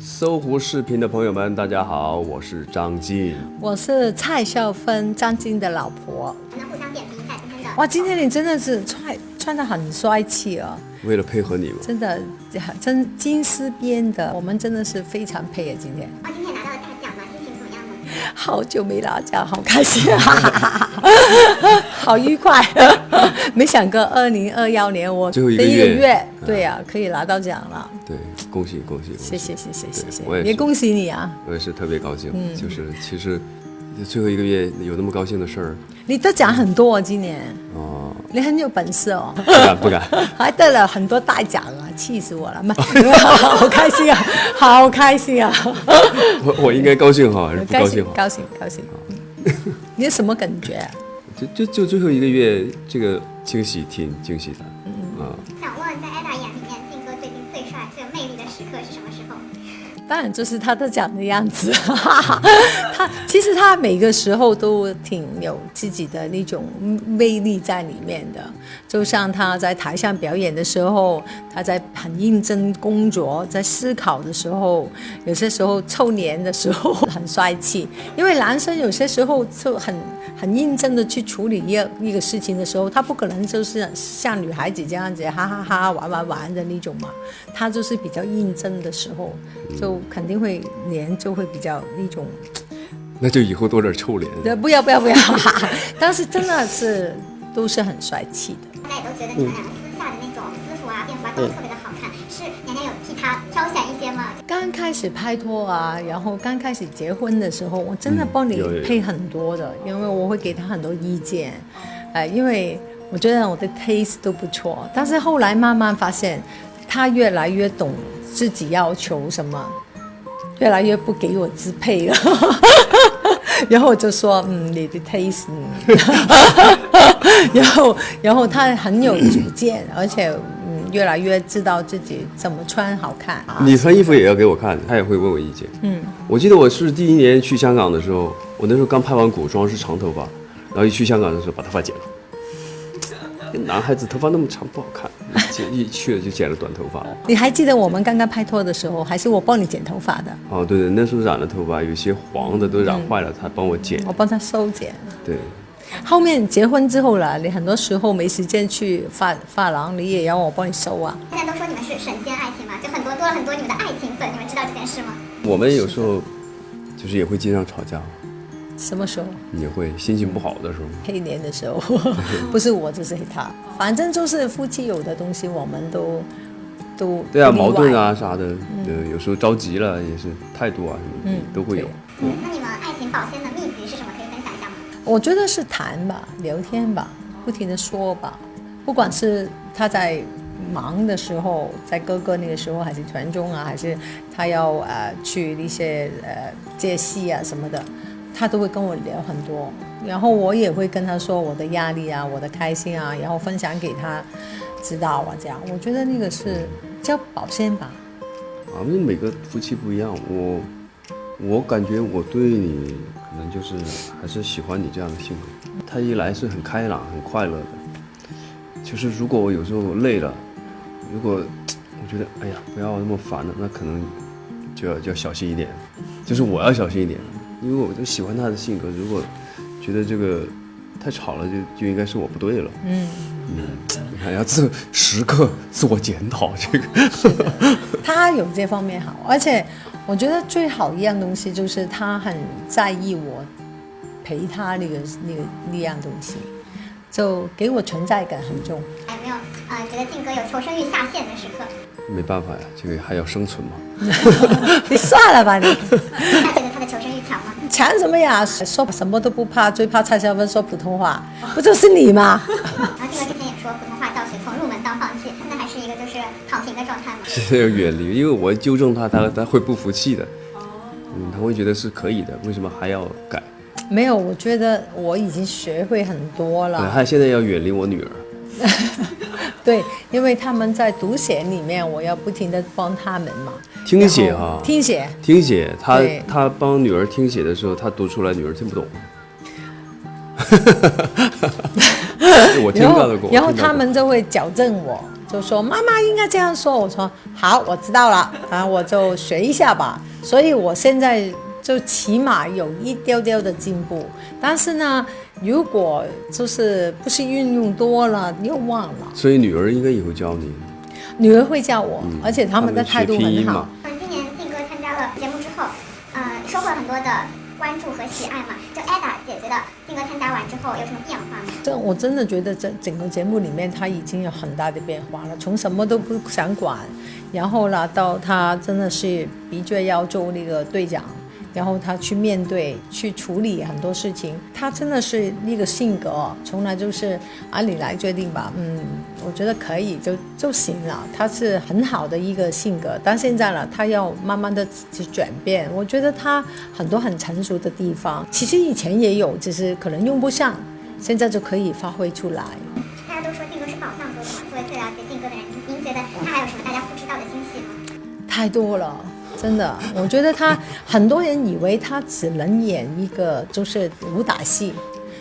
搜狐视频的朋友们，大家好，我是张晋。我是蔡少芬，张晋的老婆。我们互相点评一下今天的。哇，今天你真的是穿穿的很帅气哦，为了配合你们，真的真金丝边的，我们真的是非常配啊，今天。好久没拿奖，好开心啊，好愉快。没想过二零二幺年我最后一个第月月，对呀、可以拿到奖了。对，恭喜恭喜！谢谢谢谢谢谢我也，也恭喜你啊！我也是特别高兴。嗯就是其实最后一个月有那么高兴的事儿你得奖很多哦，今年哦，你很有本事哦。不敢不敢。还得了很多大奖啊，气死我了！妈，好开心啊，好开心啊！我我应该高兴好，还是不高兴哈？兴高兴高兴。你有什么感觉啊？就就就最后一个月，这个惊喜挺惊喜的。嗯啊，想问在 Ada 眼里面，靖哥最近最帅、最有魅力的时刻是什么时候？当然就是他的奖的样子，他其实他每个时候都挺有自己的那种魅力在里面的。就像他在台上表演的时候，他在很认真工作，在思考的时候，有些时候臭脸的时候很帅气。因为男生有些时候就很很认真的去处理一个一个事情的时候，他不可能就是像女孩子这样子哈哈哈玩玩玩的那种嘛，他就是比较认真的时候，就肯定会脸就会比较那种，那就以后多点臭脸。呃不要不要不要，当时真的是都是很帅气的。大家也都觉得你们两个私下的那种私服啊、便服啊都特别的好看，是娘娘有替他挑选一些吗？刚开始拍拖啊，然后刚开始结婚的时候，我真的帮你配很多的，因为我会给他很多意见，呃，因为我觉得我的 taste 都不错，但是后来慢慢发现，他越来越懂自己要求什么，越来越不给我支配了。然后我就说，嗯，你的 taste，嗯 然后，然后他很有主见，而且，嗯，越来越知道自己怎么穿好看。你穿衣服也要给我看，他也会问我意见。嗯，我记得我是第一年去香港的时候，我那时候刚拍完古装是长头发，然后一去香港的时候把头发剪了。男孩子头发那么长不好看，剪 一去了就剪了短头发。你还记得我们刚刚拍拖的时候，还是我帮你剪头发的？哦，对对，那时候染了头发，有些黄的都染坏了，他帮我剪。我帮他修剪。对，后面结婚之后了，你很多时候没时间去发发廊，你也要我帮你收啊。现在都说你们是神仙爱情嘛，就很多多了很多你们的爱情粉，你们知道这件事吗？我们有时候就是也会经常吵架，什么时候？你会心情不好的时候。黑年的时候，不是我就是他，反正就是夫妻有的东西，我们都都对啊，矛盾。啊啥的，呃，有时候着急了也是态度啊什么的嗯都会有。嗯，那你们爱情保鲜的秘籍是什么？可以分享一下吗？我觉得是谈吧，聊天吧，不停的说吧，不管是他在忙的时候，在哥哥那个时候，还是传中啊，还是他要呃去一些呃接戏啊什么的，他都会跟我聊很多，然后我也会跟他说我的压力啊，我的开心啊，然后分享给他知道啊，这样，我觉得那个是叫保鲜吧。啊，因为每个夫妻不一样，我我感觉我对你可能就是还是喜欢你这样的性格。他一来是很开朗、很快乐的，就是如果我有时候累了，如果我觉得哎呀不要那么烦了，那可能就要就要小心一点，就是我要小心一点，因为我就喜欢他的性格。如果觉得这个太吵了，就就应该是我不对了。嗯，嗯，你看要自时刻自我检讨这个。他有这方面好，而且我觉得最好一样东西就是他很在意我陪他那个那个那样东西，就给我存在感很重。哎没有呃觉得靖哥有求生欲下线的时刻？没办法呀，这个还要生存嘛。你算了吧你，强什么呀？说什么都不怕，最怕蔡少芬说普通话，不就是你吗？然后这个之前也说普通话教学从入门到放弃，现在还是一个就是躺平的状态吗？现在要远离，因为我纠正他，他他会不服气的。嗯，他会觉得是可以的，为什么还要改？没有，我觉得我已经学会很多对，了。他现在要远离我女儿。对，因为他们在读写里面，我要不停的帮他们嘛。听写哈啊，听写。听写，他他帮女儿听写的时候，他读出来，女儿听不懂。我听然后到的过，然后他们就会矫正我，就说妈妈应该这样说。我说好，我知道了，然后我就学一下吧。所以我现在就起码有一丢丢的进步。但是呢，如果就是不是运用多了又忘了，所以女儿应该也会教你。女儿会教我，而且他们的态度很好。嗯，今年靖哥参加了节目之后，呃，收获了很多的关注和喜爱嘛。就 Ada 姐觉得靖哥参加完之后有什么变化吗？这我真的觉得这整个节目里面他已经有很大的变化了，从什么都不想管，然后呢到他真的是的确要做那个队长，然后他去面对、去处理很多事情，他真的是那个性格，从来就是按理来决定吧，嗯，我觉得可以就就行了，他是很好的一个性格，但现在呢，他要慢慢的去转变，我觉得他很多很成熟的地方，其实以前也有，只是可能用不上。现在就可以发挥出来。大家都说定哥是宝藏哥哥嘛，作为最了解定哥的人，您您觉得他还有什么大家不知道的惊喜吗？太多了，真的，我觉得他很多人以为他只能演一个就是武打戏，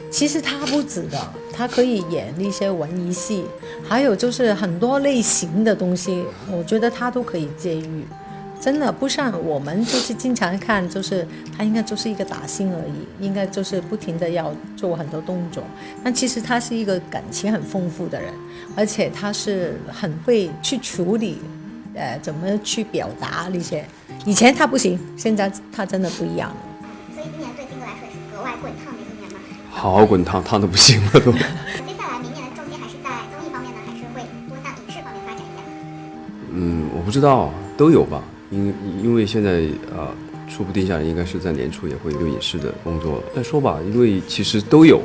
其实他不止的，他可以演一些文艺戏，还有就是很多类型的东西，我觉得他都可以驾驭。真的不像我们就是经常看，就是他应该就是一个打星而已，应该就是不停的要做很多动作。但其实他是一个感情很丰富的人，而且他是很会去处理，呃，怎么去表达那些。以前他不行，现在他真的不一样了。所以今年对金哥来说也是格外滚烫的一年嘛。好好滚烫，烫的不行了都。接下来明年的重心还是在综艺方面呢，还是会多向影视方面发展一下？嗯，我不知道，都有吧。因因为现在呃，初步定下来应该是在年初也会有影视的工作。再说吧，因为其实都有，